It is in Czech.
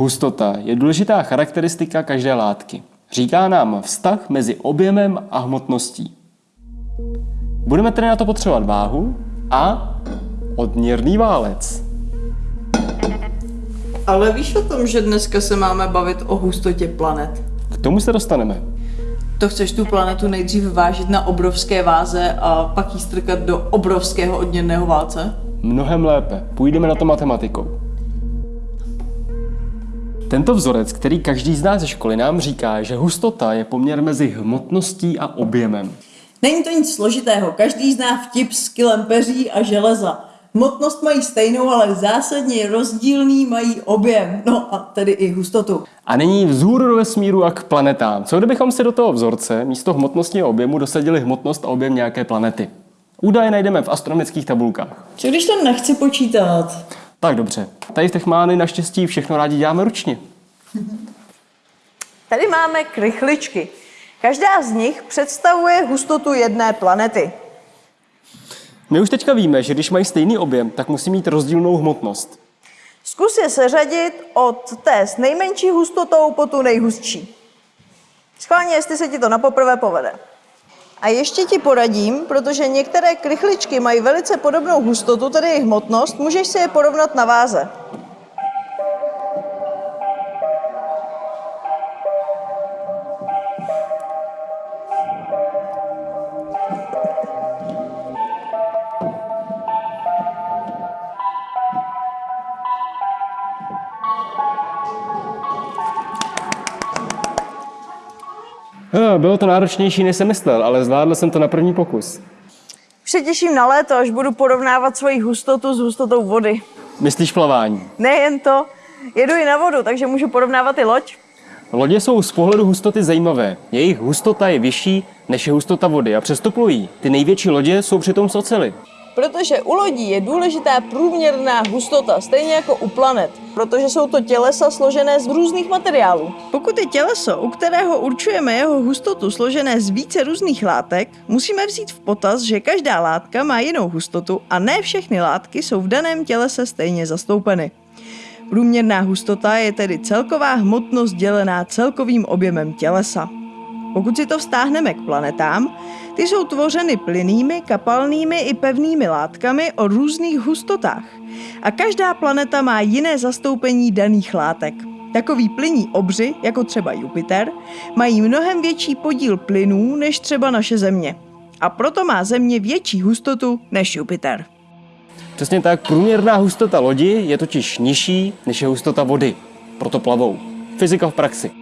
Hustota je důležitá charakteristika každé látky. Říká nám vztah mezi objemem a hmotností. Budeme tedy na to potřebovat váhu a odměrný válec. Ale víš o tom, že dneska se máme bavit o hustotě planet? K tomu se dostaneme. To chceš tu planetu nejdřív vážit na obrovské váze a pak ji strkat do obrovského odměrného válce? Mnohem lépe. Půjdeme na to matematikou. Tento vzorec, který každý zná ze školy, nám říká, že hustota je poměr mezi hmotností a objemem. Není to nic složitého, každý zná vtip s kilem peří a železa. Hmotnost mají stejnou, ale zásadně rozdílný mají objem, no a tedy i hustotu. A nyní vzhůru do vesmíru a k planetám. Co kdybychom si do toho vzorce místo hmotnosti a objemu dosadili hmotnost a objem nějaké planety? Údaje najdeme v astronomických tabulkách. Co když to nechci počítat? Tak dobře. Tady v Techmány naštěstí všechno rádi děláme ručně. Tady máme krychličky. Každá z nich představuje hustotu jedné planety. My už teďka víme, že když mají stejný objem, tak musí mít rozdílnou hmotnost. Zkus je seřadit od té s nejmenší hustotou po tu nejhustší. Schválně, jestli se ti to na poprvé povede. A ještě ti poradím, protože některé krychličky mají velice podobnou hustotu, tedy jejich hmotnost, můžeš si je porovnat na váze. Bylo to náročnější, než jsem myslel, ale zvládl jsem to na první pokus. Už se těším na léto, až budu porovnávat svoji hustotu s hustotou vody. Myslíš plavání? Nejen to, jedu i na vodu, takže můžu porovnávat i loď. Lodě jsou z pohledu hustoty zajímavé. Jejich hustota je vyšší než je hustota vody a přesto plují. Ty největší lodě jsou přitom z ocely. Protože u lodí je důležitá průměrná hustota, stejně jako u planet, protože jsou to tělesa složené z různých materiálů. Pokud je těleso, u kterého určujeme jeho hustotu složené z více různých látek, musíme vzít v potaz, že každá látka má jinou hustotu a ne všechny látky jsou v daném tělese stejně zastoupeny. Průměrná hustota je tedy celková hmotnost dělená celkovým objemem tělesa. Pokud si to vztáhneme k planetám, ty jsou tvořeny plynnými, kapalnými i pevnými látkami o různých hustotách. A každá planeta má jiné zastoupení daných látek. Takový plynní obři, jako třeba Jupiter, mají mnohem větší podíl plynů než třeba naše Země. A proto má Země větší hustotu než Jupiter. Přesně tak, průměrná hustota lodi je totiž nižší než je hustota vody. Proto plavou. Fyzika v praxi.